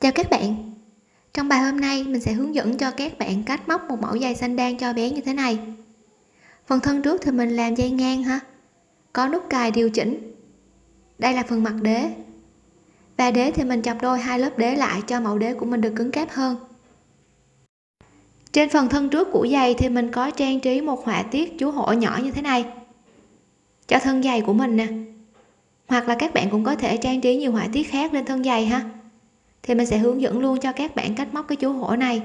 Chào các bạn. Trong bài hôm nay, mình sẽ hướng dẫn cho các bạn cách móc một mẫu dây xanh đan cho bé như thế này. Phần thân trước thì mình làm dây ngang ha. Có nút cài điều chỉnh. Đây là phần mặt đế. Và đế thì mình chọc đôi hai lớp đế lại cho mẫu đế của mình được cứng cáp hơn. Trên phần thân trước của giày thì mình có trang trí một họa tiết chú hổ nhỏ như thế này Cho thân giày của mình nè. Hoặc là các bạn cũng có thể trang trí nhiều họa tiết khác lên thân giày ha thì mình sẽ hướng dẫn luôn cho các bạn cách móc cái chú hổ này.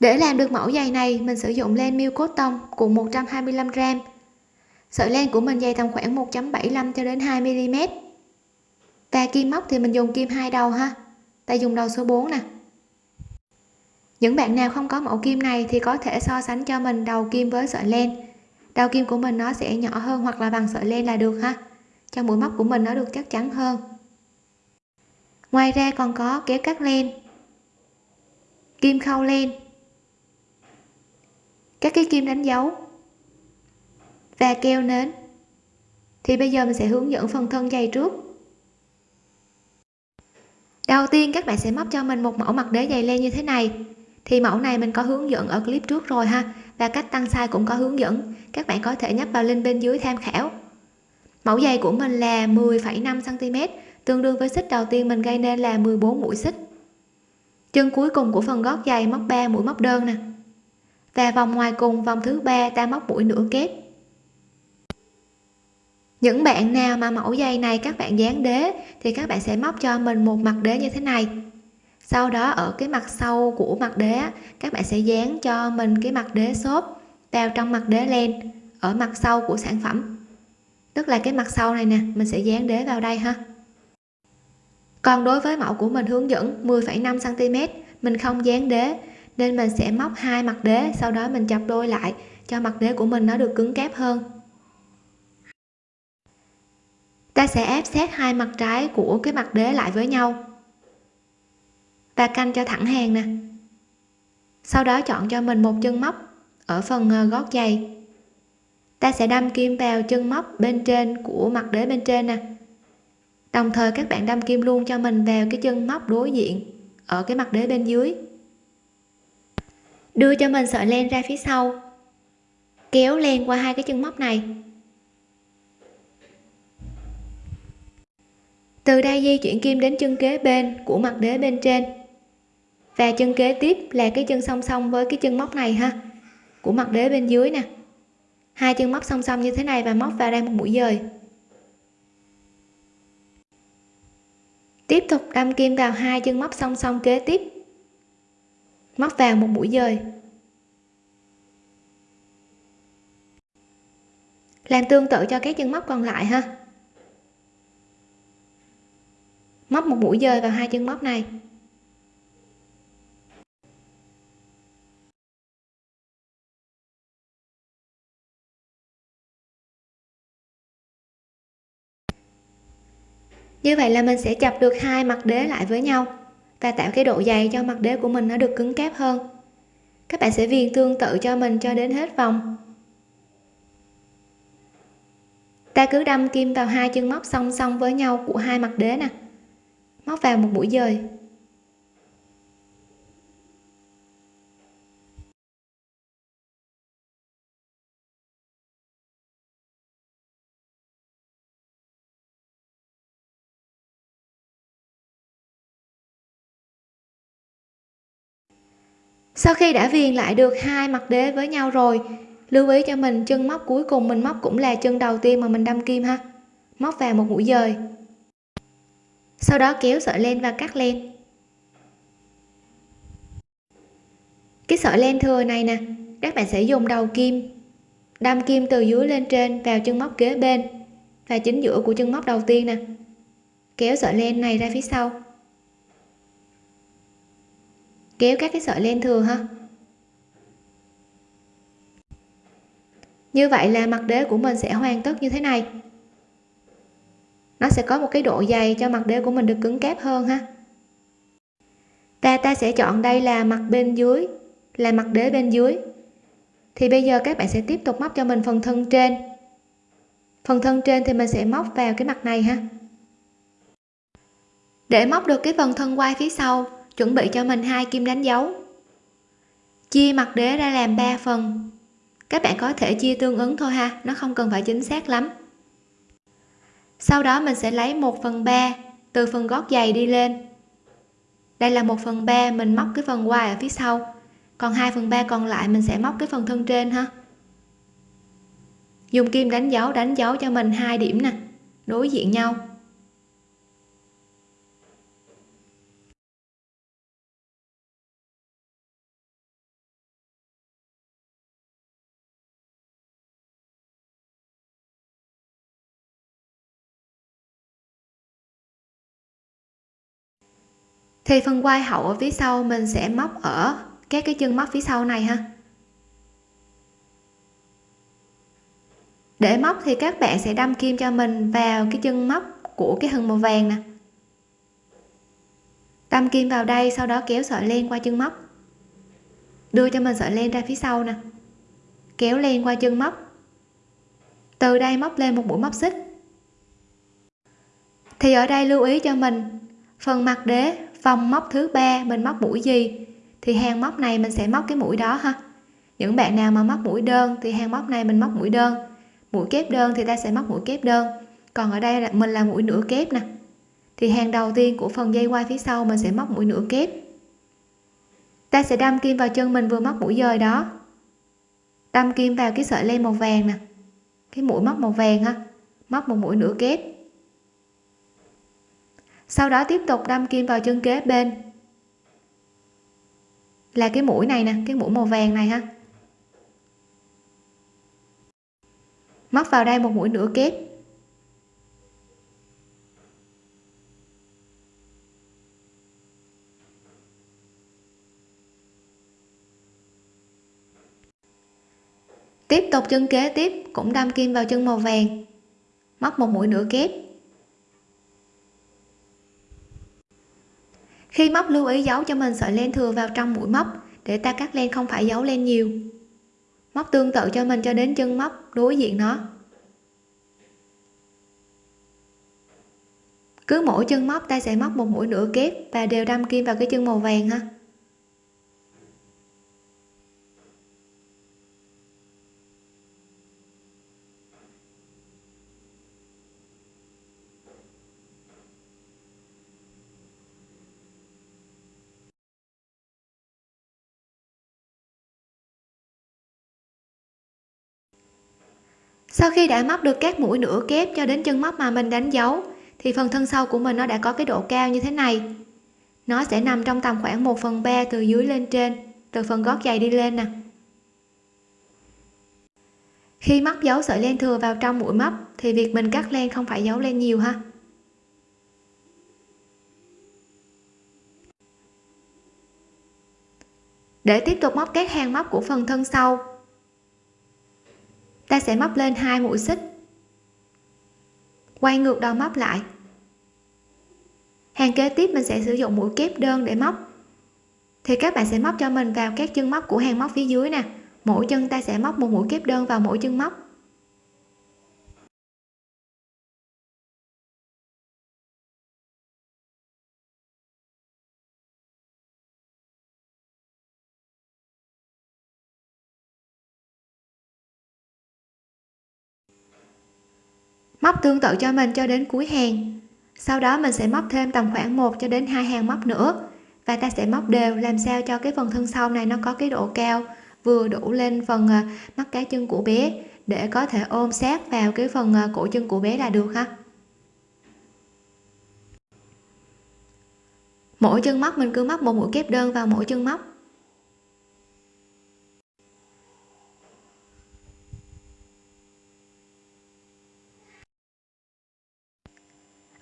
Để làm được mẫu giày này, mình sử dụng len miêu cốt tông cùng 125 g sợi len của mình dày tầm khoảng 1.75 cho đến 2 mm và kim móc thì mình dùng kim hai đầu ha. Ta dùng đầu số 4 nè. Những bạn nào không có mẫu kim này thì có thể so sánh cho mình đầu kim với sợi len. Đầu kim của mình nó sẽ nhỏ hơn hoặc là bằng sợi len là được ha. Cho mũi móc của mình nó được chắc chắn hơn ngoài ra còn có kéo cắt len kim khâu len. Các cái kim đánh dấu và keo nến. Thì bây giờ mình sẽ hướng dẫn phần thân dày trước. Đầu tiên các bạn sẽ móc cho mình một mẫu mặt đế dày len như thế này. Thì mẫu này mình có hướng dẫn ở clip trước rồi ha. Và cách tăng size cũng có hướng dẫn. Các bạn có thể nhấp vào link bên dưới tham khảo. Mẫu giày của mình là 10,5 cm tương đương với xích đầu tiên mình gây nên là 14 mũi xích. Chân cuối cùng của phần gót giày móc 3 mũi móc đơn nè. Và vòng ngoài cùng vòng thứ ba ta móc mũi nửa kép. Những bạn nào mà mẫu giày này các bạn dán đế thì các bạn sẽ móc cho mình một mặt đế như thế này. Sau đó ở cái mặt sau của mặt đế các bạn sẽ dán cho mình cái mặt đế xốp vào trong mặt đế len ở mặt sau của sản phẩm. Tức là cái mặt sau này nè, mình sẽ dán đế vào đây ha còn đối với mẫu của mình hướng dẫn 10,5 cm mình không dán đế nên mình sẽ móc hai mặt đế sau đó mình chập đôi lại cho mặt đế của mình nó được cứng cáp hơn. Ta sẽ ép sát hai mặt trái của cái mặt đế lại với nhau. Và canh cho thẳng hàng nè. Sau đó chọn cho mình một chân móc ở phần ờ, gót giày. Ta sẽ đâm kim vào chân móc bên trên của mặt đế bên trên nè đồng thời các bạn đâm kim luôn cho mình vào cái chân móc đối diện, ở cái mặt đế bên dưới. Đưa cho mình sợi len ra phía sau. Kéo len qua hai cái chân móc này. Từ đây di chuyển kim đến chân kế bên của mặt đế bên trên. Và chân kế tiếp là cái chân song song với cái chân móc này ha, của mặt đế bên dưới nè. Hai chân móc song song như thế này và móc vào đây một mũi dời. Tiếp tục đâm kim vào hai chân móc song song kế tiếp. Móc vào một mũi dời. Làm tương tự cho các chân móc còn lại ha. Móc một mũi dời vào hai chân móc này. Như vậy là mình sẽ chập được hai mặt đế lại với nhau và tạo cái độ dày cho mặt đế của mình nó được cứng cáp hơn. Các bạn sẽ viền tương tự cho mình cho đến hết vòng. Ta cứ đâm kim vào hai chân móc song song với nhau của hai mặt đế nè. Móc vào một mũi dời. Sau khi đã viền lại được hai mặt đế với nhau rồi, lưu ý cho mình chân móc cuối cùng mình móc cũng là chân đầu tiên mà mình đâm kim ha. Móc vào một mũi dời. Sau đó kéo sợi len và cắt len. Cái sợi len thừa này nè, các bạn sẽ dùng đầu kim, đâm kim từ dưới lên trên vào chân móc kế bên và chính giữa của chân móc đầu tiên nè. Kéo sợi len này ra phía sau kéo các cái sợi len thừa ha. Như vậy là mặt đế của mình sẽ hoàn tất như thế này. Nó sẽ có một cái độ dày cho mặt đế của mình được cứng cáp hơn ha. Ta ta sẽ chọn đây là mặt bên dưới, là mặt đế bên dưới. Thì bây giờ các bạn sẽ tiếp tục móc cho mình phần thân trên. Phần thân trên thì mình sẽ móc vào cái mặt này ha. Để móc được cái phần thân quai phía sau chuẩn bị cho mình hai kim đánh dấu. Chia mặt đế ra làm 3 phần. Các bạn có thể chia tương ứng thôi ha, nó không cần phải chính xác lắm. Sau đó mình sẽ lấy 1 phần 3 từ phần gót giày đi lên. Đây là 1 phần 3 mình móc cái phần ngoài ở phía sau. Còn 2 phần 3 còn lại mình sẽ móc cái phần thân trên ha. Dùng kim đánh dấu đánh dấu cho mình hai điểm nè, đối diện nhau. Thì phần quai hậu ở phía sau mình sẽ móc ở các cái chân móc phía sau này ha. Để móc thì các bạn sẽ đâm kim cho mình vào cái chân móc của cái hừng màu vàng nè. Đâm kim vào đây, sau đó kéo sợi len qua chân móc. Đưa cho mình sợi len ra phía sau nè. Kéo len qua chân móc. Từ đây móc lên một mũi móc xích. Thì ở đây lưu ý cho mình, phần mặt đế vòng móc thứ ba mình móc mũi gì? Thì hàng móc này mình sẽ móc cái mũi đó ha. Những bạn nào mà móc mũi đơn thì hàng móc này mình móc mũi đơn. Mũi kép đơn thì ta sẽ móc mũi kép đơn. Còn ở đây là mình là mũi nửa kép nè. Thì hàng đầu tiên của phần dây quai phía sau mình sẽ móc mũi nửa kép. Ta sẽ đâm kim vào chân mình vừa móc mũi dời đó. Đâm kim vào cái sợi len màu vàng nè. Cái mũi móc màu vàng ha. Móc một mũi nửa kép sau đó tiếp tục đâm kim vào chân kế bên. Là cái mũi này nè, cái mũi màu vàng này ha. Móc vào đây một mũi nửa kép. Tiếp tục chân kế tiếp, cũng đâm kim vào chân màu vàng. Móc một mũi nửa kép. Khi móc lưu ý giấu cho mình sợi len thừa vào trong mũi móc để ta cắt len không phải giấu len nhiều. Móc tương tự cho mình cho đến chân móc, đối diện nó. Cứ mỗi chân móc ta sẽ móc một mũi nửa kép và đều đâm kim vào cái chân màu vàng ha. Sau khi đã móc được các mũi nửa kép cho đến chân móc mà mình đánh dấu, thì phần thân sau của mình nó đã có cái độ cao như thế này. Nó sẽ nằm trong tầm khoảng 1 phần 3 từ dưới lên trên, từ phần gót giày đi lên nè. Khi móc dấu sợi len thừa vào trong mũi móc, thì việc mình cắt len không phải dấu len nhiều ha. Để tiếp tục móc các hàng móc của phần thân sau ta sẽ móc lên hai mũi xích. Quay ngược đầu móc lại. Hàng kế tiếp mình sẽ sử dụng mũi kép đơn để móc. Thì các bạn sẽ móc cho mình vào các chân móc của hàng móc phía dưới nè. Mỗi chân ta sẽ móc một mũi kép đơn vào mỗi chân móc. Móc tương tự cho mình cho đến cuối hàng. Sau đó mình sẽ móc thêm tầm khoảng 1 cho đến hai hàng móc nữa. Và ta sẽ móc đều làm sao cho cái phần thân sau này nó có cái độ cao vừa đủ lên phần à, mắt cá chân của bé để có thể ôm sát vào cái phần à, cổ chân của bé là được ha. Mỗi chân móc mình cứ móc một mũi kép đơn vào mỗi chân móc.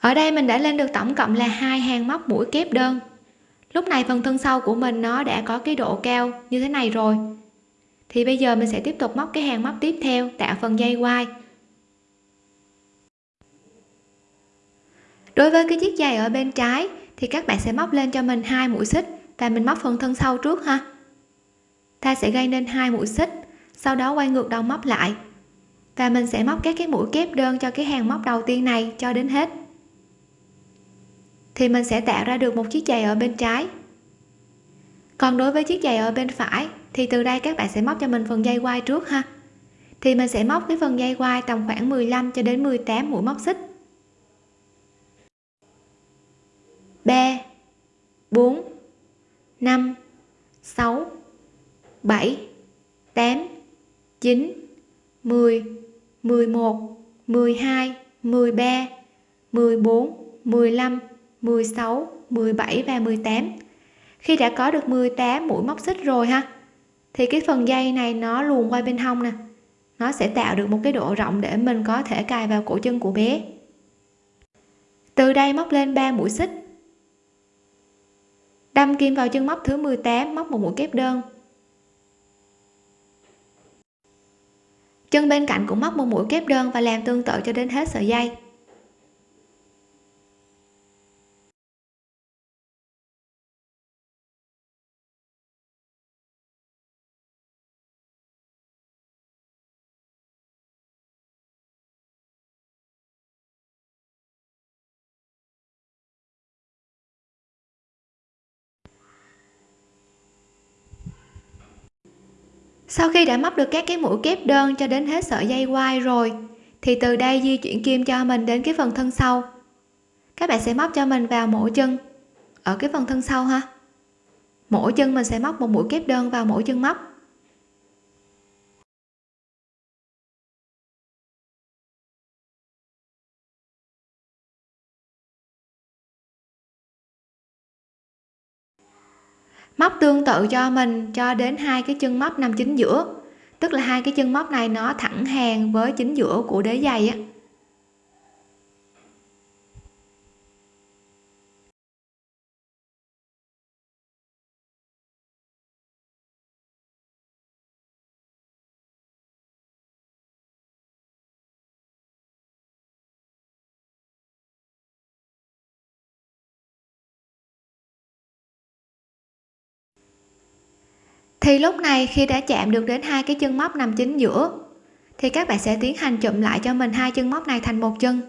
Ở đây mình đã lên được tổng cộng là hai hàng móc mũi kép đơn. Lúc này phần thân sau của mình nó đã có cái độ cao như thế này rồi. Thì bây giờ mình sẽ tiếp tục móc cái hàng móc tiếp theo, tạo phần dây quai. Đối với cái chiếc giày ở bên trái, thì các bạn sẽ móc lên cho mình hai mũi xích và mình móc phần thân sau trước ha. Ta sẽ gây nên hai mũi xích, sau đó quay ngược đầu móc lại. Và mình sẽ móc các cái mũi kép đơn cho cái hàng móc đầu tiên này cho đến hết thì mình sẽ tạo ra được một chiếc giày ở bên trái. Còn đối với chiếc giày ở bên phải, thì từ đây các bạn sẽ móc cho mình phần dây quai trước ha. Thì mình sẽ móc cái phần dây quai tầm khoảng 15 cho đến 18 mũi móc xích. 3 4 5 6 7 8 9 10 11 12 13 14 15 16 17 và 18 khi đã có được 18 mũi móc xích rồi ha, thì cái phần dây này nó luồn qua bên hông nè. Nó sẽ tạo được một cái độ rộng để mình có thể cài vào cổ chân của bé. Từ đây móc lên 3 mũi xích. Đâm kim vào chân móc thứ 18 móc một mũi kép đơn. Chân bên cạnh cũng móc một mũi kép đơn và làm tương tự cho đến hết sợi dây. Sau khi đã móc được các cái mũi kép đơn cho đến hết sợi dây quai rồi, thì từ đây di chuyển kim cho mình đến cái phần thân sau. Các bạn sẽ móc cho mình vào mỗi chân, ở cái phần thân sau ha. Mỗi chân mình sẽ móc một mũi kép đơn vào mỗi chân móc. Móc tương tự cho mình cho đến hai cái chân móc nằm chính giữa. Tức là hai cái chân móc này nó thẳng hàng với chính giữa của đế giày á. Thì lúc này khi đã chạm được đến hai cái chân móc nằm chính giữa, thì các bạn sẽ tiến hành chụm lại cho mình hai chân móc này thành một chân.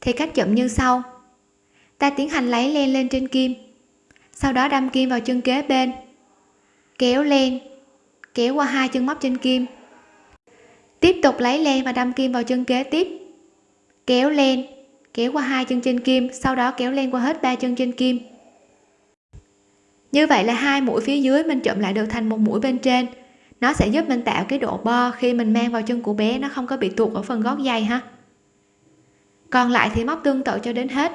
Thì cách chụm như sau. Ta tiến hành lấy len lên trên kim, sau đó đâm kim vào chân kế bên, kéo len, kéo qua hai chân móc trên kim. Tiếp tục lấy len và đâm kim vào chân kế tiếp, kéo len, kéo qua hai chân trên kim, sau đó kéo len qua hết ba chân trên kim như vậy là hai mũi phía dưới mình chụm lại được thành một mũi bên trên. Nó sẽ giúp mình tạo cái độ bo khi mình mang vào chân của bé, nó không có bị tuột ở phần gót giày ha. Còn lại thì móc tương tự cho đến hết.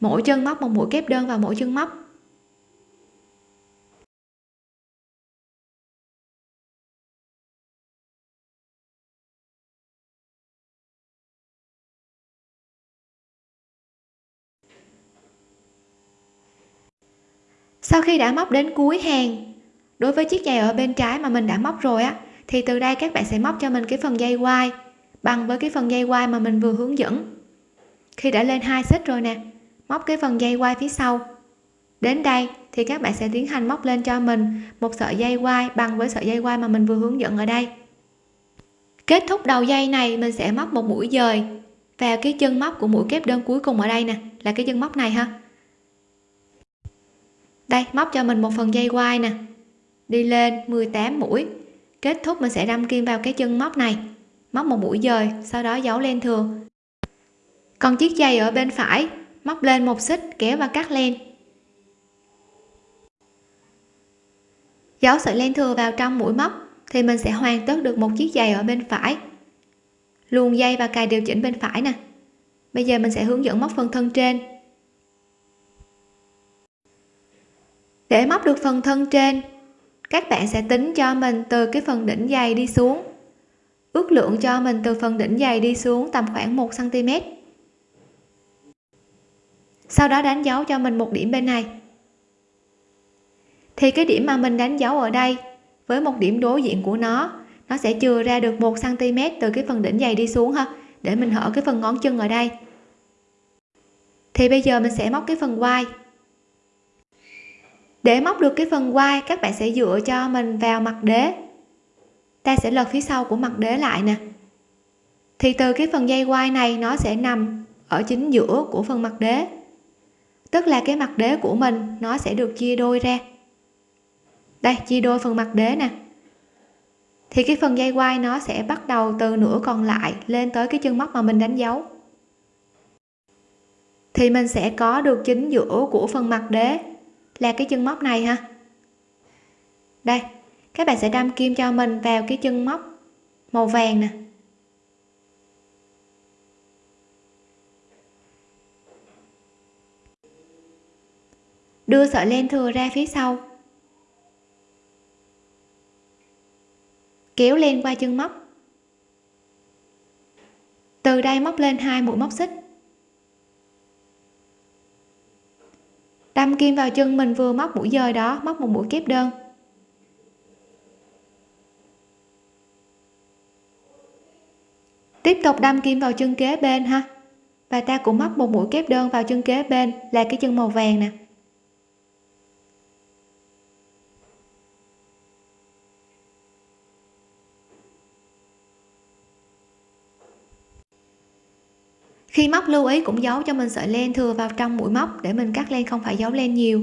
Mỗi chân móc một mũi kép đơn vào mỗi chân móc. Sau khi đã móc đến cuối hàng, đối với chiếc giày ở bên trái mà mình đã móc rồi á, thì từ đây các bạn sẽ móc cho mình cái phần dây quai bằng với cái phần dây quai mà mình vừa hướng dẫn. Khi đã lên hai xích rồi nè, móc cái phần dây quai phía sau. Đến đây thì các bạn sẽ tiến hành móc lên cho mình một sợi dây quai bằng với sợi dây quai mà mình vừa hướng dẫn ở đây. Kết thúc đầu dây này, mình sẽ móc một mũi dời vào cái chân móc của mũi kép đơn cuối cùng ở đây nè, là cái chân móc này ha đây, móc cho mình một phần dây quai nè. Đi lên 18 mũi. Kết thúc mình sẽ đâm kim vào cái chân móc này. Móc một mũi dời, sau đó giấu len thừa. Còn chiếc dây ở bên phải, móc lên một xích, kéo và cắt len. Giấu sợi len thừa vào trong mũi móc, thì mình sẽ hoàn tất được một chiếc giày ở bên phải. Luồn dây và cài điều chỉnh bên phải nè. Bây giờ mình sẽ hướng dẫn móc phần thân trên. Để móc được phần thân trên, các bạn sẽ tính cho mình từ cái phần đỉnh dày đi xuống. Ước lượng cho mình từ phần đỉnh dày đi xuống tầm khoảng 1 cm sau đó đánh dấu cho mình một điểm bên này. Thì cái điểm mà mình đánh dấu ở đây với một điểm đối diện của nó nó sẽ chừa ra được 1 cm từ cái phần đỉnh dày đi xuống ha, để mình hở cái phần ngón chân ở đây. Thì bây giờ mình sẽ móc cái phần quai để móc được cái phần quai, các bạn sẽ dựa cho mình vào mặt đế. Ta sẽ lật phía sau của mặt đế lại nè. Thì từ cái phần dây quai này, nó sẽ nằm ở chính giữa của phần mặt đế. Tức là cái mặt đế của mình, nó sẽ được chia đôi ra. Đây, chia đôi phần mặt đế nè. Thì cái phần dây quai nó sẽ bắt đầu từ nửa còn lại lên tới cái chân móc mà mình đánh dấu. Thì mình sẽ có được chính giữa của phần mặt đế là cái chân móc này ha. Đây, các bạn sẽ đâm kim cho mình vào cái chân móc màu vàng nè. Đưa sợi len thừa ra phía sau. Kéo len qua chân móc. Từ đây móc lên hai mũi móc xích. Đâm kim vào chân mình vừa móc mũi dời đó, móc một mũi kép đơn. Tiếp tục đâm kim vào chân kế bên ha. Và ta cũng móc một mũi kép đơn vào chân kế bên, là cái chân màu vàng nè. Khi móc lưu ý cũng giấu cho mình sợi len thừa vào trong mũi móc để mình cắt len không phải giấu len nhiều.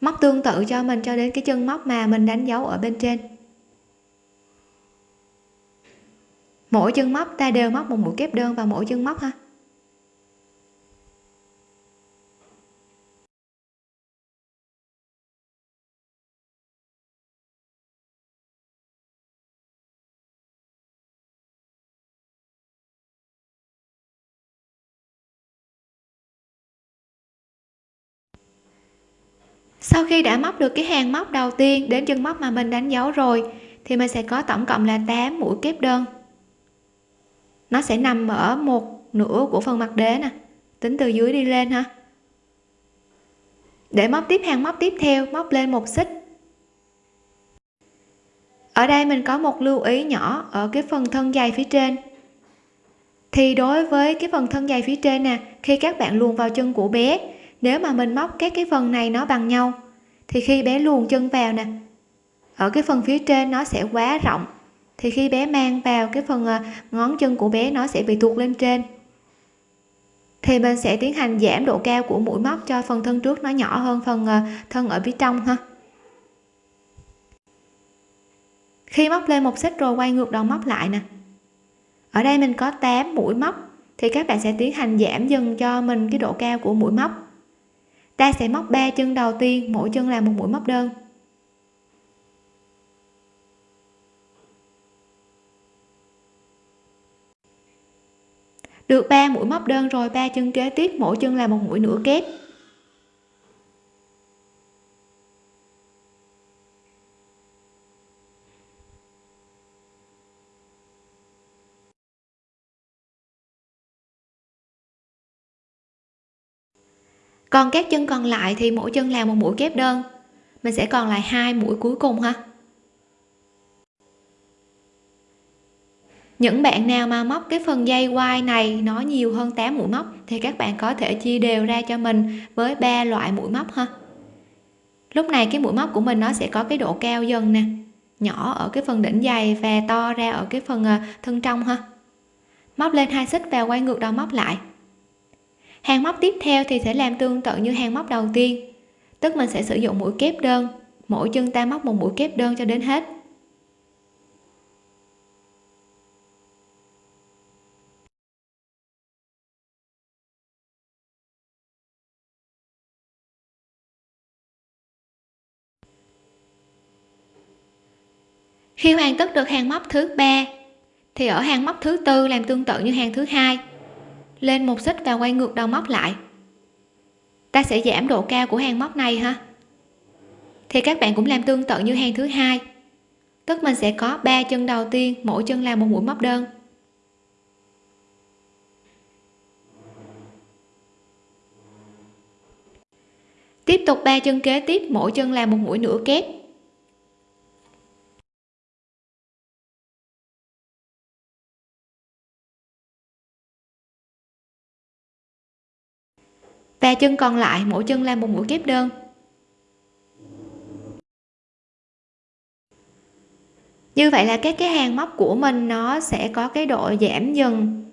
Móc tương tự cho mình cho đến cái chân móc mà mình đánh dấu ở bên trên. Mỗi chân móc ta đều móc một mũi kép đơn vào mỗi chân móc ha. Sau khi đã móc được cái hàng móc đầu tiên đến chân móc mà mình đánh dấu rồi, thì mình sẽ có tổng cộng là 8 mũi kép đơn. Nó sẽ nằm ở một nửa của phần mặt đế nè, tính từ dưới đi lên ha. Để móc tiếp hàng móc tiếp theo, móc lên một xích. Ở đây mình có một lưu ý nhỏ ở cái phần thân dày phía trên. Thì đối với cái phần thân dày phía trên nè, khi các bạn luồn vào chân của bé, nếu mà mình móc các cái phần này nó bằng nhau thì khi bé luồn chân vào nè, ở cái phần phía trên nó sẽ quá rộng. Thì khi bé mang vào cái phần ờ, ngón chân của bé nó sẽ bị tuột lên trên. Thì mình sẽ tiến hành giảm độ cao của mũi móc cho phần thân trước nó nhỏ hơn phần ờ, thân ở phía trong ha. Khi móc lên một xích rồi quay ngược đầu móc lại nè. Ở đây mình có 8 mũi móc, thì các bạn sẽ tiến hành giảm dần cho mình cái độ cao của mũi móc ta sẽ móc 3 chân đầu tiên, mỗi chân là một mũi móc đơn. Được 3 mũi móc đơn rồi 3 chân kế tiếp, mỗi chân là một mũi nửa kép. Còn các chân còn lại thì mỗi chân làm một mũi kép đơn. Mình sẽ còn lại hai mũi cuối cùng ha. Những bạn nào mà móc cái phần dây quai này nó nhiều hơn 8 mũi móc thì các bạn có thể chia đều ra cho mình với ba loại mũi móc ha. Lúc này cái mũi móc của mình nó sẽ có cái độ cao dần nè, nhỏ ở cái phần đỉnh dày và to ra ở cái phần ờ, thân trong ha. Móc lên hai xích và quay ngược đầu móc lại hàng móc tiếp theo thì sẽ làm tương tự như hàng móc đầu tiên, tức mình sẽ sử dụng mũi kép đơn, mỗi chân ta móc một mũi kép đơn cho đến hết. Khi hoàn tất được hàng móc thứ ba, thì ở hàng móc thứ tư làm tương tự như hàng thứ hai lên một xích và quay ngược đầu móc lại. Ta sẽ giảm độ cao của hàng móc này ha? Thì các bạn cũng làm tương tự như hàng thứ hai. Tức mình sẽ có ba chân đầu tiên, mỗi chân là một mũi móc đơn. Tiếp tục ba chân kế tiếp, mỗi chân là một mũi nửa kép. Và chân còn lại, mỗi chân làm một mũi kép đơn. Như vậy là các cái hàng móc của mình nó sẽ có cái độ giảm dần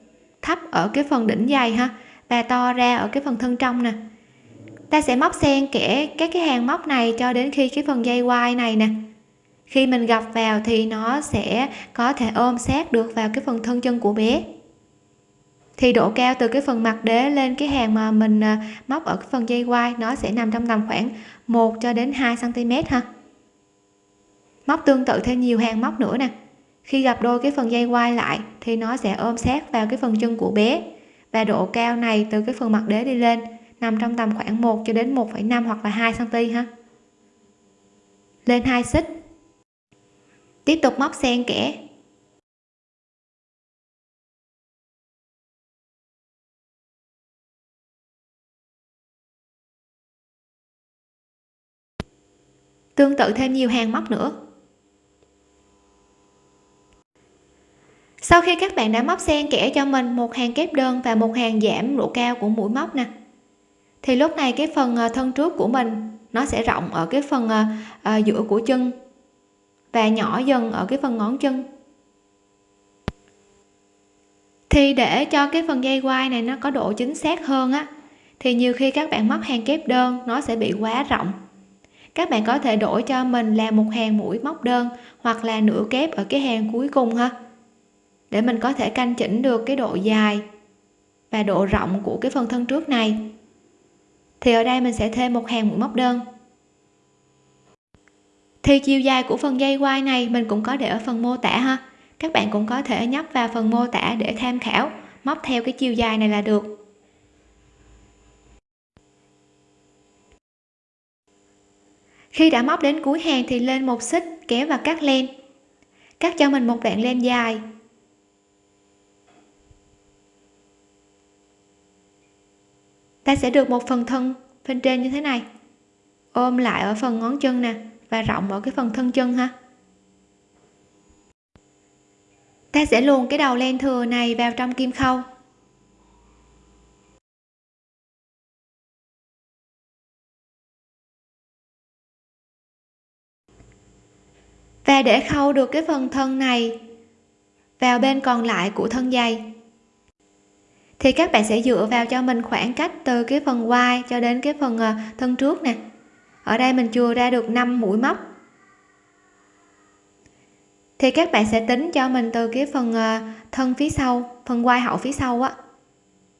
thấp ở cái phần đỉnh dày ha. Và to ra ở cái phần thân trong nè. Ta sẽ móc xen kẽ các cái hàng móc này cho đến khi cái phần dây quai này nè. Khi mình gặp vào thì nó sẽ có thể ôm sát được vào cái phần thân chân của bé thì độ cao từ cái phần mặt đế lên cái hàng mà mình à, móc ở cái phần dây quai nó sẽ nằm trong tầm khoảng 1 cho đến 2 cm ha. Móc tương tự thêm nhiều hàng móc nữa nè. Khi gặp đôi cái phần dây quai lại thì nó sẽ ôm sát vào cái phần chân của bé. Và độ cao này từ cái phần mặt đế đi lên nằm trong tầm khoảng 1 cho đến 1,5 hoặc là 2 cm ha. Lên hai xích. Tiếp tục móc xen kẽ. Tương tự thêm nhiều hàng móc nữa. Sau khi các bạn đã móc xen kẽ cho mình một hàng kép đơn và một hàng giảm độ cao của mũi móc nè, thì lúc này cái phần ờ, thân trước của mình nó sẽ rộng ở cái phần ờ, ờ, giữa của chân và nhỏ dần ở cái phần ngón chân. Thì để cho cái phần dây quai này nó có độ chính xác hơn á, thì nhiều khi các bạn móc hàng kép đơn nó sẽ bị quá rộng các bạn có thể đổi cho mình là một hàng mũi móc đơn hoặc là nửa kép ở cái hàng cuối cùng ha. Để mình có thể canh chỉnh được cái độ dài và độ rộng của cái phần thân trước này. Thì ở đây mình sẽ thêm một hàng mũi móc đơn. Thì chiều dài của phần dây quai này mình cũng có để ở phần mô tả ha. Các bạn cũng có thể nhấp vào phần mô tả để tham khảo, móc theo cái chiều dài này là được. Khi đã móc đến cuối hàng thì lên một xích, kéo và cắt len. Cắt cho mình một đoạn len dài. Ta sẽ được một phần thân bên trên như thế này. Ôm lại ở phần ngón chân nè, và rộng ở cái phần thân chân ha. Ta sẽ luồn cái đầu len thừa này vào trong kim khâu. Và để khâu được cái phần thân này, vào bên còn lại của thân dây. Thì các bạn sẽ dựa vào cho mình khoảng cách từ cái phần quai cho đến cái phần ờ, thân trước nè. Ở đây mình chừa ra được 5 mũi móc. Thì các bạn sẽ tính cho mình từ cái phần ờ, thân phía sau, phần quai hậu phía sau á,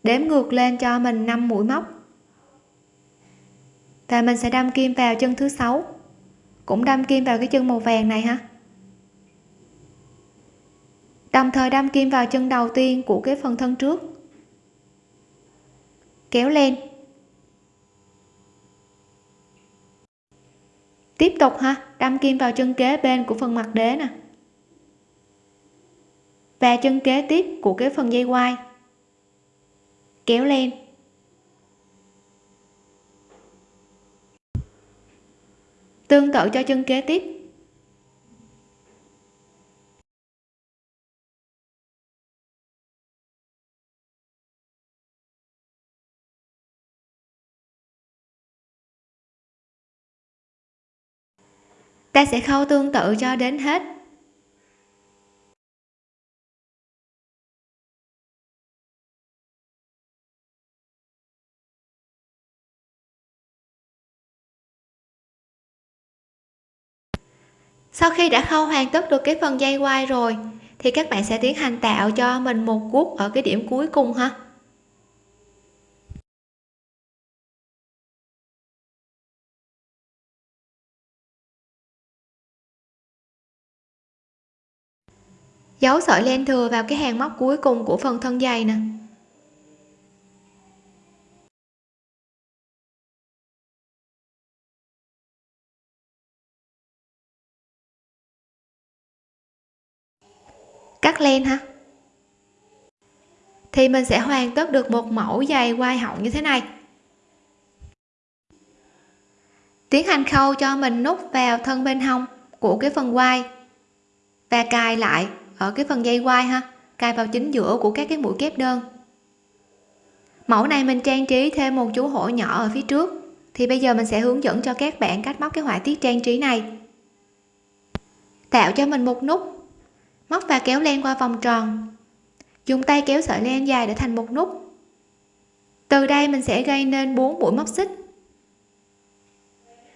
đếm ngược lên cho mình 5 mũi móc. Và mình sẽ đâm kim vào chân thứ sáu cũng đâm kim vào cái chân màu vàng này ha đồng thời đâm kim vào chân đầu tiên của cái phần thân trước. Kéo lên. Tiếp tục ha, đâm kim vào chân kế bên của phần mặt đế nè. Và chân kế tiếp của cái phần dây quai kéo lên. Tương tự cho chân kế tiếp. Ta sẽ khâu tương tự cho đến hết. Sau khi đã khâu hoàn tất được cái phần dây quai rồi, thì các bạn sẽ tiến hành tạo cho mình một guốc ở cái điểm cuối cùng ha. Giấu sợi len thừa vào cái hàng móc cuối cùng của phần thân dây nè. Cắt len ha thì mình sẽ hoàn tất được một mẫu dày quai họng như thế này. Tiến hành khâu cho mình nút vào thân bên hông của cái phần quai và cài lại ở cái phần dây quai ha, cài vào chính giữa của các cái mũi kép đơn. Mẫu này mình trang trí thêm một chú hổ nhỏ ở phía trước. Thì bây giờ mình sẽ hướng dẫn cho các bạn cách móc cái họa tiết trang trí này. Tạo cho mình một nút móc và kéo len qua vòng tròn. Dùng tay kéo sợi len dài để thành một nút. Từ đây mình sẽ gây nên 4 mũi móc xích.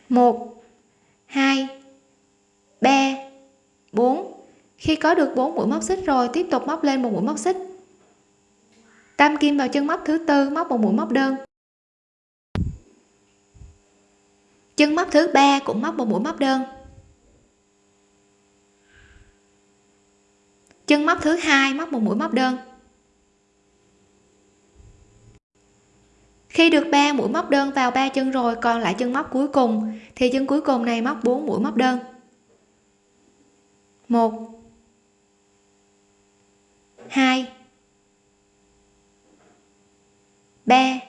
Một, hai, ba, bốn. Khi có được 4 mũi móc xích rồi, tiếp tục móc lên một mũi móc xích. Tam kim vào chân móc thứ tư, móc một mũi móc đơn. Chân móc thứ ba cũng móc một mũi móc đơn. Chân móc thứ hai, móc một mũi móc đơn. Khi được 3 mũi móc đơn vào ba chân rồi, còn lại chân móc cuối cùng, thì chân cuối cùng này móc 4 mũi móc đơn. 1 2 3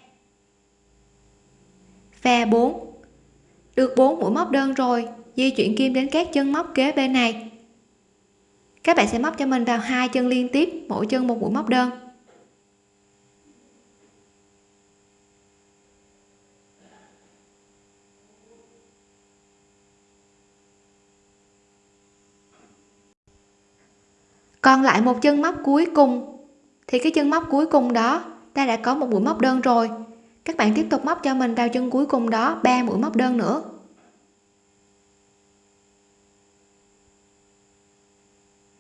và 4 được 4 mũi móc đơn rồi, di chuyển kim đến các chân móc kế bên này các bạn sẽ móc cho mình vào hai chân liên tiếp, mỗi chân một mũi móc đơn. Còn lại một chân móc cuối cùng, thì cái chân móc cuối cùng đó, ta đã có một mũi móc đơn rồi. Các bạn tiếp tục móc cho mình vào chân cuối cùng đó, ba mũi móc đơn nữa.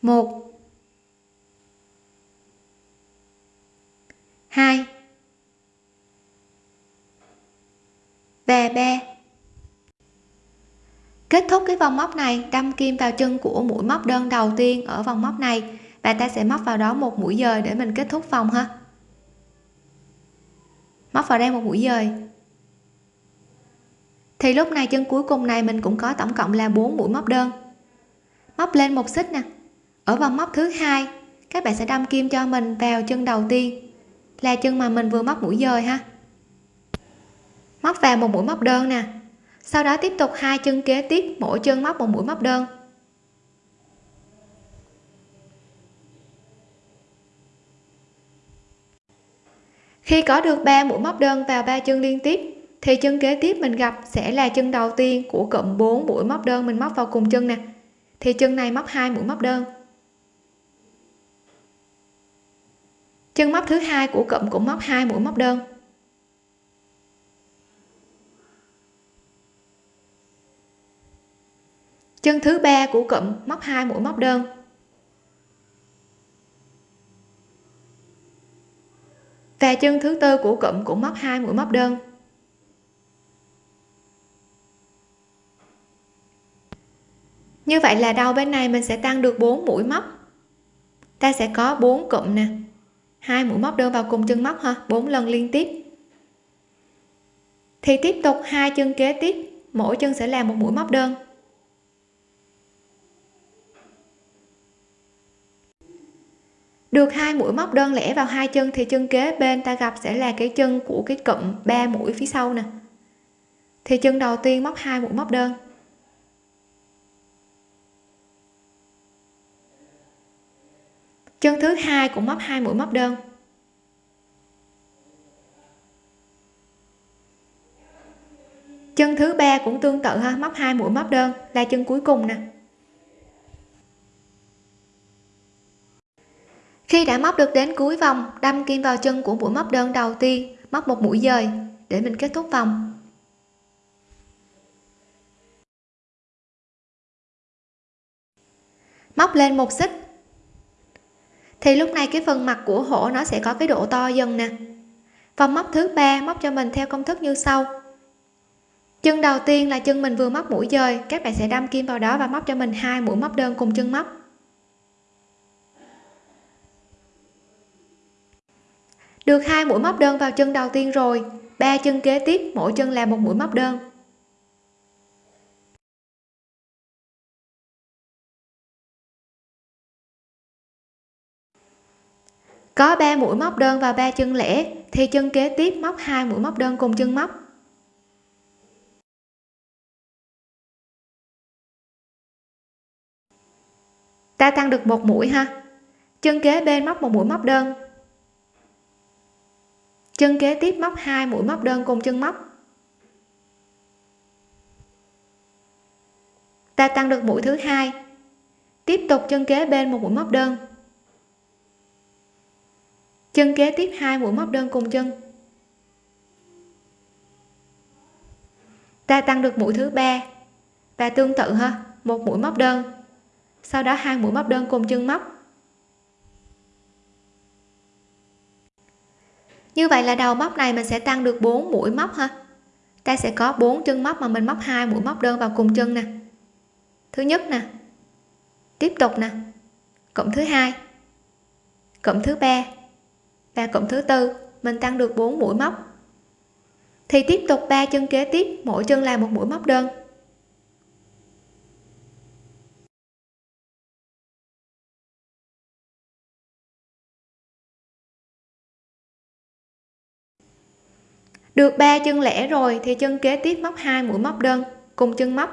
Một. Hai. Và ba. Kết thúc cái vòng móc này, đâm kim vào chân của mũi móc đơn đầu tiên ở vòng móc này. Và ta sẽ móc vào đó một mũi dời để mình kết thúc vòng ha. Móc vào đây một mũi dời. Thì lúc này chân cuối cùng này mình cũng có tổng cộng là 4 mũi móc đơn. Móc lên một xích nè ở vòng móc thứ hai, các bạn sẽ đâm kim cho mình vào chân đầu tiên. Là chân mà mình vừa móc mũi dời ha. Móc vào một mũi móc đơn nè. Sau đó tiếp tục hai chân kế tiếp, mỗi chân móc một mũi móc đơn. Khi có được 3 mũi móc đơn vào ba chân liên tiếp, thì chân kế tiếp mình gặp sẽ là chân đầu tiên của cụm 4 mũi móc đơn mình móc vào cùng chân nè. Thì chân này móc hai mũi móc đơn. Chân móc thứ hai của cụm cũng móc hai mũi móc đơn. Chân thứ ba của cụm móc hai mũi móc đơn. Và chân thứ tư của cụm cũng móc hai mũi móc đơn. Như vậy là đầu bên này mình sẽ tăng được 4 mũi móc? Ta sẽ có 4 cụm nè hai mũi móc đơn vào cùng chân móc ha, bốn lần liên tiếp. Thì tiếp tục hai chân kế tiếp, mỗi chân sẽ làm một mũi móc đơn. Được hai mũi móc đơn lẻ vào hai chân thì chân kế bên ta gặp sẽ là cái chân của cái cụm ba mũi phía sau nè. Thì chân đầu tiên móc hai mũi móc đơn. Chân thứ hai cũng móc hai mũi móc đơn. Chân thứ ba cũng tương tự ha, móc hai mũi móc đơn, là chân cuối cùng nè. Khi đã móc được đến cuối vòng, đâm kim vào chân của mũi móc đơn đầu tiên, móc một mũi dời, để mình kết thúc vòng. Móc lên một xích thì lúc này cái phần mặt của hổ nó sẽ có cái độ to dần nè. Vòng móc thứ ba, móc cho mình theo công thức như sau. Chân đầu tiên là chân mình vừa móc mũi dời, các bạn sẽ đâm kim vào đó và móc cho mình hai mũi móc đơn cùng chân móc. Được hai mũi móc đơn vào chân đầu tiên rồi, ba chân kế tiếp, mỗi chân là một mũi móc đơn. Có 3 mũi móc đơn và ba chân lẻ, thì chân kế tiếp móc hai mũi móc đơn cùng chân móc. Ta tăng được một mũi ha. Chân kế bên móc một mũi móc đơn. Chân kế tiếp móc hai mũi móc đơn cùng chân móc. Ta tăng được mũi thứ hai. Tiếp tục chân kế bên một mũi móc đơn chân kế tiếp hai, mũi móc đơn cùng chân. Ta tăng được mũi thứ ba. Và tương tự ha, một mũi móc đơn. Sau đó hai mũi móc đơn cùng chân móc. Như vậy là đầu móc này mình sẽ tăng được 4 mũi móc ha. Ta sẽ có 4 chân móc mà mình móc hai mũi móc đơn vào cùng chân nè. Thứ nhất nè. Tiếp tục nè. Cộng thứ hai. Cộng thứ ba và cụm thứ tư, mình tăng được 4 mũi móc. Thì tiếp tục ba chân kế tiếp, mỗi chân là một mũi móc đơn. Được ba chân lẻ rồi thì chân kế tiếp móc hai mũi móc đơn cùng chân móc.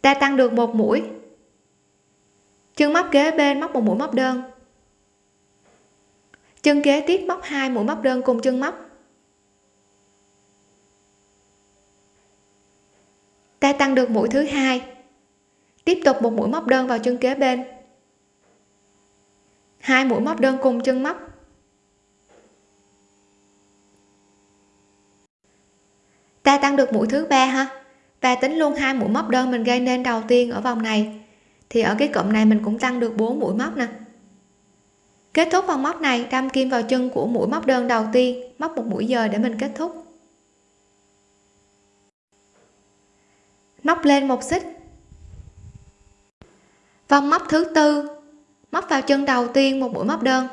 Ta tăng được một mũi chân móc kế bên móc một mũi móc đơn. Chân kế tiếp móc hai mũi móc đơn cùng chân móc. Ta tăng được mũi thứ hai. Tiếp tục một mũi móc đơn vào chân kế bên. Hai mũi móc đơn cùng chân móc. Ta tăng được mũi thứ ba ha. Và tính luôn hai mũi móc đơn mình gây nên đầu tiên ở vòng này thì ở cái cụm này mình cũng tăng được 4 mũi móc nè. Kết thúc vòng móc này, đâm kim vào chân của mũi móc đơn đầu tiên, móc một mũi dời để mình kết thúc. Móc lên một xích. Vòng móc thứ tư, móc vào chân đầu tiên một mũi móc đơn.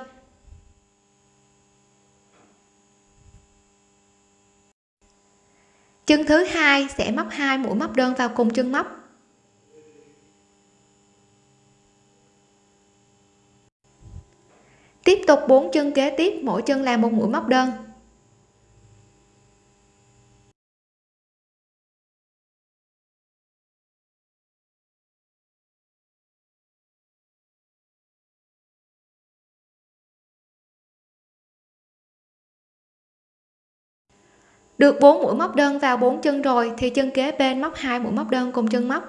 Chân thứ hai sẽ móc hai mũi móc đơn vào cùng chân móc. Tiếp tục bốn chân kế tiếp, mỗi chân làm một mũi móc đơn. Được 4 mũi móc đơn vào 4 chân rồi, thì chân kế bên móc hai mũi móc đơn cùng chân móc.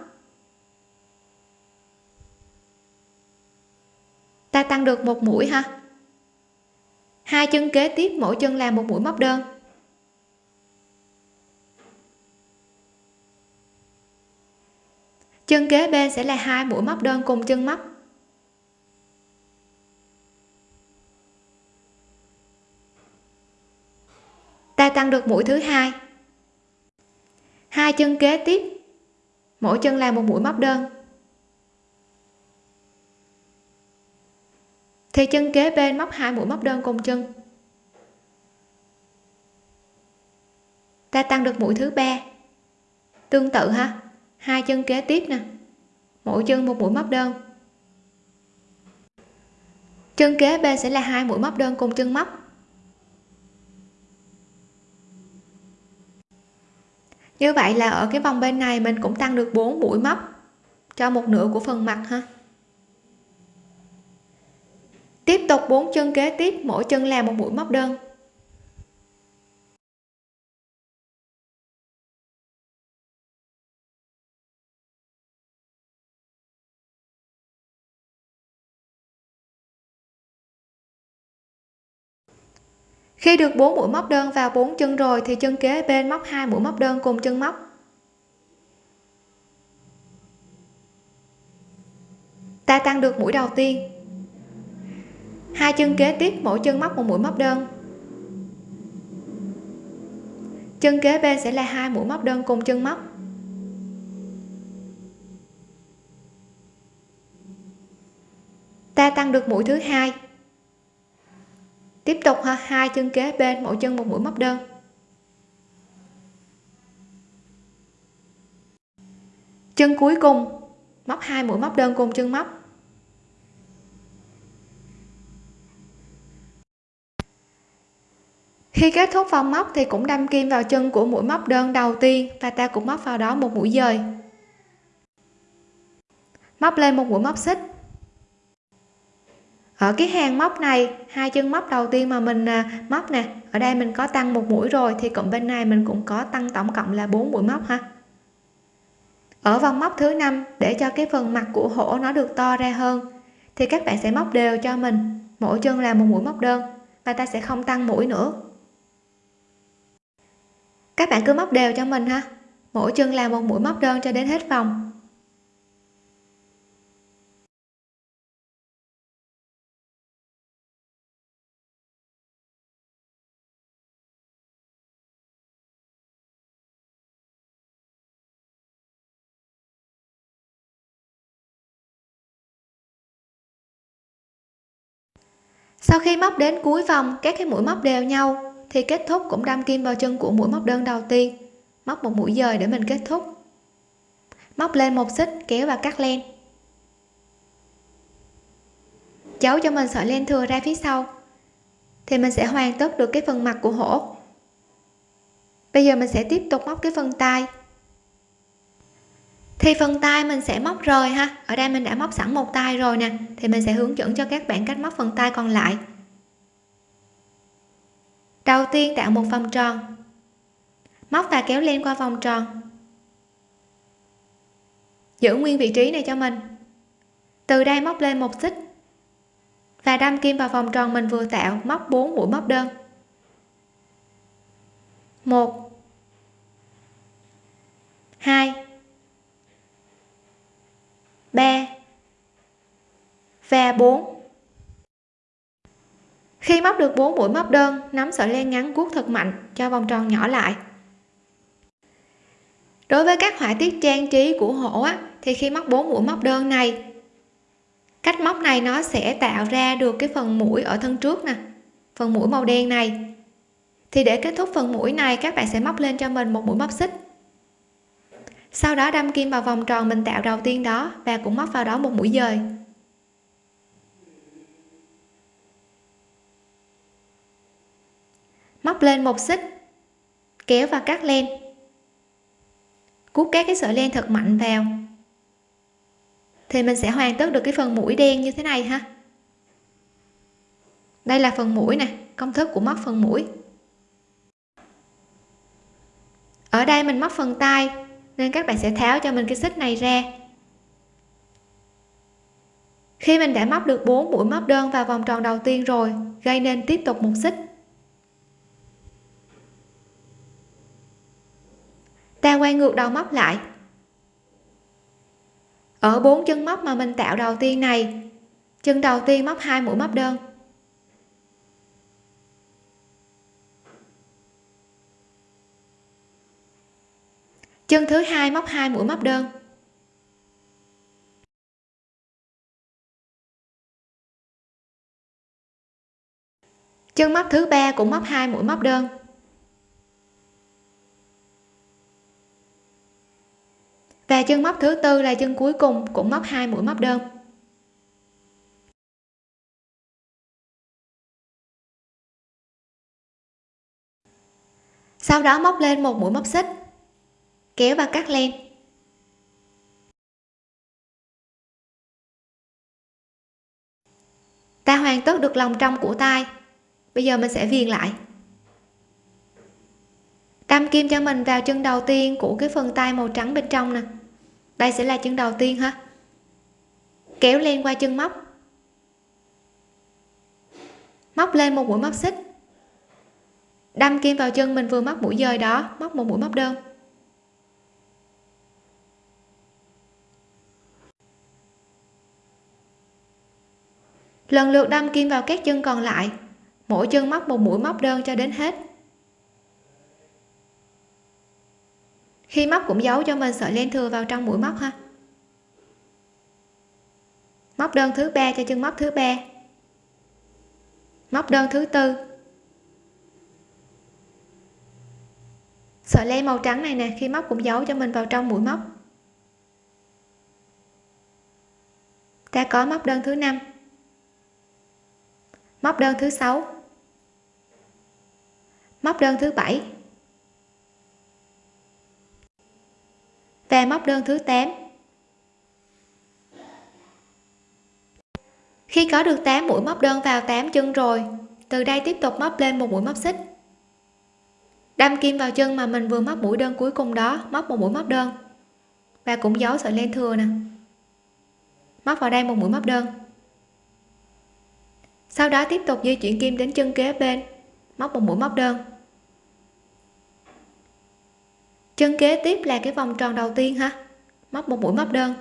Ta tăng được một mũi ha hai chân kế tiếp, mỗi chân làm một mũi móc đơn. Chân kế bên sẽ là hai mũi móc đơn cùng chân móc. Ta tăng được mũi thứ hai. Hai chân kế tiếp, mỗi chân làm một mũi móc đơn. Thì chân kế bên móc hai mũi móc đơn cùng chân. Ta tăng được mũi thứ ba. Tương tự ha. Hai chân kế tiếp nè. Mỗi chân một mũi móc đơn. Chân kế bên sẽ là hai mũi móc đơn cùng chân móc. Như vậy là ở cái vòng bên này mình cũng tăng được 4 mũi móc cho một nửa của phần mặt ha tiếp tục bốn chân kế tiếp, mỗi chân làm một mũi móc đơn. Khi được bốn mũi móc đơn vào bốn chân rồi thì chân kế bên móc hai mũi móc đơn cùng chân móc. Ta tăng được mũi đầu tiên hai chân kế tiếp, mỗi chân móc một mũi móc đơn. Chân kế bên sẽ là hai mũi móc đơn cùng chân móc. Ta tăng được mũi thứ hai. Tiếp tục ha, hai chân kế bên, mỗi chân một mũi móc đơn. Chân cuối cùng, móc hai mũi móc đơn cùng chân móc. Khi kết thúc vòng móc thì cũng đâm kim vào chân của mũi móc đơn đầu tiên và ta cũng móc vào đó một mũi dời. Móc lên một mũi móc xích. Ở cái hàng móc này, hai chân móc đầu tiên mà mình à, móc nè, ở đây mình có tăng một mũi rồi thì cộng bên này mình cũng có tăng tổng cộng là 4 mũi móc ha. Ở vòng móc thứ năm, để cho cái phần mặt của hổ nó được to ra hơn, thì các bạn sẽ móc đều cho mình, mỗi chân là một mũi móc đơn và ta sẽ không tăng mũi nữa các bạn cứ móc đều cho mình ha. Mỗi chân làm một mũi móc đơn cho đến hết vòng sau khi móc đến cuối vòng, các cái mũi móc đều nhau thì kết thúc cũng đâm kim vào chân của mũi móc đơn đầu tiên. Móc một mũi dời để mình kết thúc. Móc lên một xích, kéo và cắt len. Giấu cho mình sợi len thừa ra phía sau. Thì mình sẽ hoàn tất được cái phần mặt của hổ. Bây giờ mình sẽ tiếp tục móc cái phần tay thì phần tay mình sẽ móc rời ha. Ở đây mình đã móc sẵn một tay rồi nè. Thì mình sẽ hướng dẫn cho các bạn cách móc phần tay còn lại đầu tiên tạo một vòng tròn. Móc và kéo len qua vòng tròn. Giữ nguyên vị trí này cho mình. Từ đây móc lên một xích. Và đâm kim vào vòng tròn mình vừa tạo, móc 4 mũi móc đơn. Một. Hai. 3 và 4 khi móc được 4 mũi móc đơn nắm sợi len ngắn cuốc thật mạnh cho vòng tròn nhỏ lại. Đối với các họa tiết trang trí của hổ á, thì khi móc 4 mũi móc đơn này cách móc này nó sẽ tạo ra được cái phần mũi ở thân trước nè phần mũi màu đen này. Thì để kết thúc phần mũi này các bạn sẽ móc lên cho mình một mũi móc xích. Sau đó đâm kim vào vòng tròn mình tạo đầu tiên đó và cũng móc vào đó một mũi dời. Móc lên một xích, kéo và cắt len. Cuốc các cái sợi len thật mạnh vào. Thì mình sẽ hoàn tất được cái phần mũi đen như thế này ha. Đây là phần mũi nè, công thức của móc phần mũi. Ở đây mình móc phần tay, nên các bạn sẽ tháo cho mình cái xích này ra. Khi mình đã móc được 4 mũi móc đơn vào vòng tròn đầu tiên rồi, gây nên tiếp tục một xích. Ta quay ngược đầu móc lại. Ở bốn chân móc mà mình tạo đầu tiên này, chân đầu tiên móc hai mũi móc đơn. Chân thứ hai móc hai mũi móc đơn. Chân móc thứ ba cũng móc hai mũi móc đơn. Và chân móc thứ tư là chân cuối cùng, cũng móc hai mũi móc đơn. Sau đó móc lên một mũi móc xích, kéo và cắt len. Ta hoàn tất được lòng trong của tay bây giờ mình sẽ viền lại. Đâm kim cho mình vào chân đầu tiên của cái phần tay màu trắng bên trong nè đây sẽ là chân đầu tiên ha kéo len qua chân móc. Móc lên một mũi móc xích. Đâm kim vào chân mình vừa móc mũi dời đó, móc một mũi móc đơn. Lần lượt đâm kim vào các chân còn lại. Mỗi chân móc một mũi móc đơn cho đến hết. Khi móc cũng giấu cho mình sợi len thừa vào trong mũi móc ha. Móc đơn thứ ba cho chân móc thứ ba. Móc đơn thứ tư. Sợi len màu trắng này nè, khi móc cũng giấu cho mình vào trong mũi móc. Ta có móc đơn thứ năm. Móc đơn thứ sáu. Móc đơn thứ bảy. Và móc đơn thứ 8 khi có được 8 mũi móc đơn vào 8 chân rồi, từ đây tiếp tục móc lên một mũi móc xích. Đâm kim vào chân mà mình vừa móc mũi đơn cuối cùng đó, móc một mũi móc đơn. Và cũng giấu sợi len thừa nè. Móc vào đây một mũi móc đơn. Sau đó tiếp tục di chuyển kim đến chân kế bên, móc một mũi móc đơn chân kế tiếp là cái vòng tròn đầu tiên ha móc một mũi móc đơn.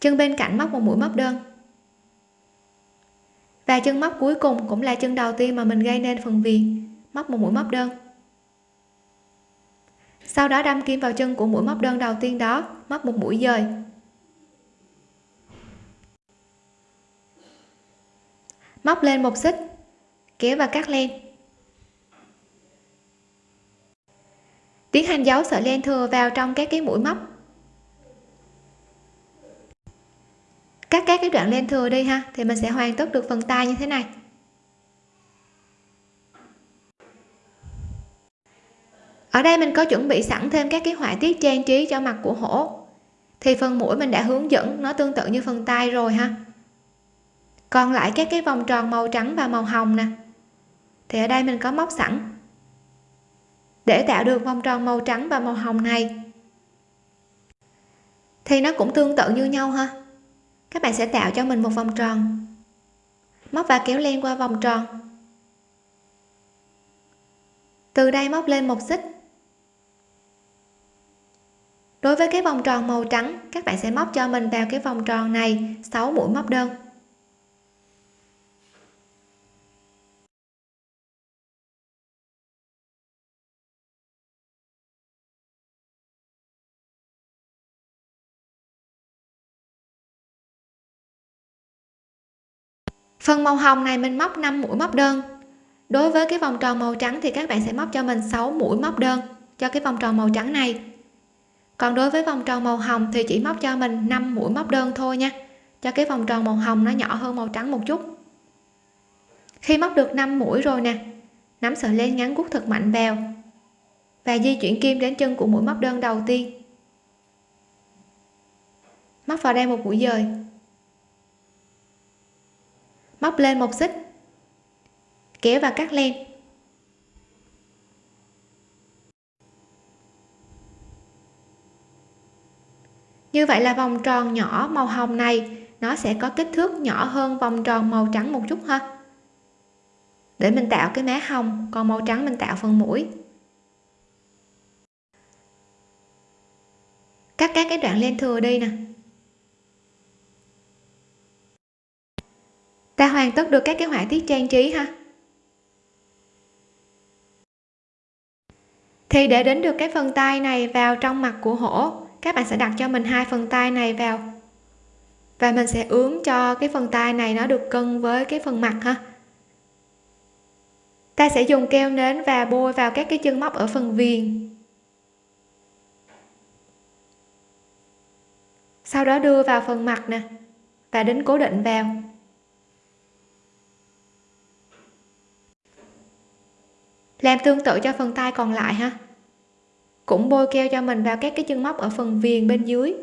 Chân bên cạnh móc một mũi móc đơn. Và chân móc cuối cùng cũng là chân đầu tiên mà mình gây nên phần viền. Móc một mũi móc đơn. Sau đó đâm kim vào chân của mũi móc đơn đầu tiên đó móc một mũi dời. Móc lên một xích kéo và cắt len tiến hành giấu sợi len thừa vào trong các cái mũi móc. Cắt các cái đoạn len thừa đi ha, thì mình sẽ hoàn tất được phần tay như thế này. Ở đây mình có chuẩn bị sẵn thêm các cái họa tiết trang trí cho mặt của hổ. Thì phần mũi mình đã hướng dẫn nó tương tự như phần tay rồi ha. Còn lại các cái vòng tròn màu trắng và màu hồng nè. Thì ở đây mình có móc sẵn để tạo được vòng tròn màu trắng và màu hồng này. Thì nó cũng tương tự như nhau ha. Các bạn sẽ tạo cho mình một vòng tròn. Móc và kéo len qua vòng tròn. Từ đây móc lên một xích. Đối với cái vòng tròn màu trắng, các bạn sẽ móc cho mình vào cái vòng tròn này 6 mũi móc đơn. Phần màu hồng này mình móc 5 mũi móc đơn. Đối với cái vòng tròn màu trắng thì các bạn sẽ móc cho mình 6 mũi móc đơn cho cái vòng tròn màu trắng này. Còn đối với vòng tròn màu hồng thì chỉ móc cho mình 5 mũi móc đơn thôi nha, cho cái vòng tròn màu hồng nó nhỏ hơn màu trắng một chút. Khi móc được 5 mũi rồi nè, nắm sợi len ngắn cuốc thật mạnh vào và di chuyển kim đến chân của mũi móc đơn đầu tiên. Móc vào đây một mũi dời móc lên một xích. Kéo và cắt len. Như vậy là vòng tròn nhỏ màu hồng này, nó sẽ có kích thước nhỏ hơn vòng tròn màu trắng một chút ha. Để mình tạo cái má hồng, còn màu trắng mình tạo phần mũi. Cắt các cái đoạn len thừa đi nè. Ta hoàn tất được các cái họa tiết trang trí ha. Thì để đến được cái phần tay này vào trong mặt của hổ, các bạn sẽ đặt cho mình hai phần tay này vào. Và mình sẽ ướm cho cái phần tay này nó được cân với cái phần mặt ha. Ta sẽ dùng keo nến và bôi vào các cái chân móc ở phần viền. Sau đó đưa vào phần mặt nè và đính cố định vào. Làm tương tự cho phần tay còn lại ha. Cũng bôi keo cho mình vào các cái chân móc ở phần viền bên dưới.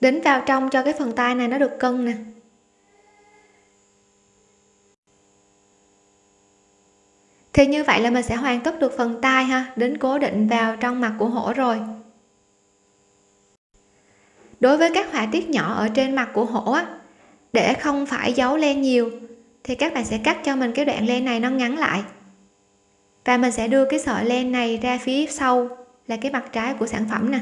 Đính vào trong cho cái phần tay này nó được cân nè. Thì như vậy là mình sẽ hoàn tất được phần tay ha. Đến cố định vào trong mặt của hổ rồi. Đối với các họa tiết nhỏ ở trên mặt của hổ á, để không phải giấu len nhiều thì các bạn sẽ cắt cho mình cái đoạn len này nó ngắn lại. Và mình sẽ đưa cái sợi len này ra phía sau là cái mặt trái của sản phẩm nè.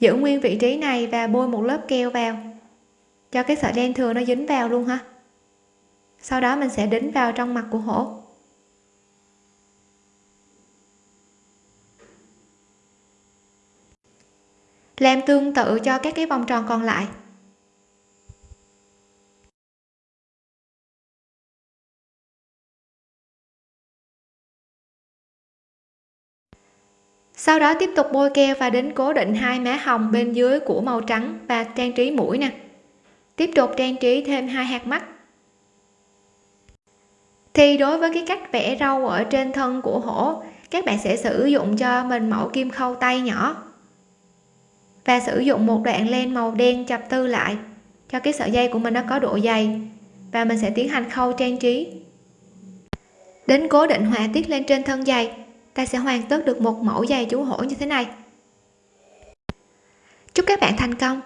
Giữ nguyên vị trí này và bôi một lớp keo vào, cho cái sợi len thừa nó dính vào luôn ha. Sau đó mình sẽ đính vào trong mặt của hổ. Làm tương tự cho các cái vòng tròn còn lại. Sau đó tiếp tục bôi keo và đến cố định hai má hồng bên dưới của màu trắng và trang trí mũi nè. Tiếp tục trang trí thêm hai hạt mắt. Thì đối với cái cách vẽ râu ở trên thân của hổ, các bạn sẽ sử dụng cho mình mẫu kim khâu tay nhỏ. Và sử dụng một đoạn len màu đen chập tư lại, cho cái sợi dây của mình nó có độ dày. Và mình sẽ tiến hành khâu trang trí. Đến cố định họa tiết lên trên thân giày ta sẽ hoàn tất được một mẫu giày chú hổ như thế này. Chúc chúc các bạn thành công.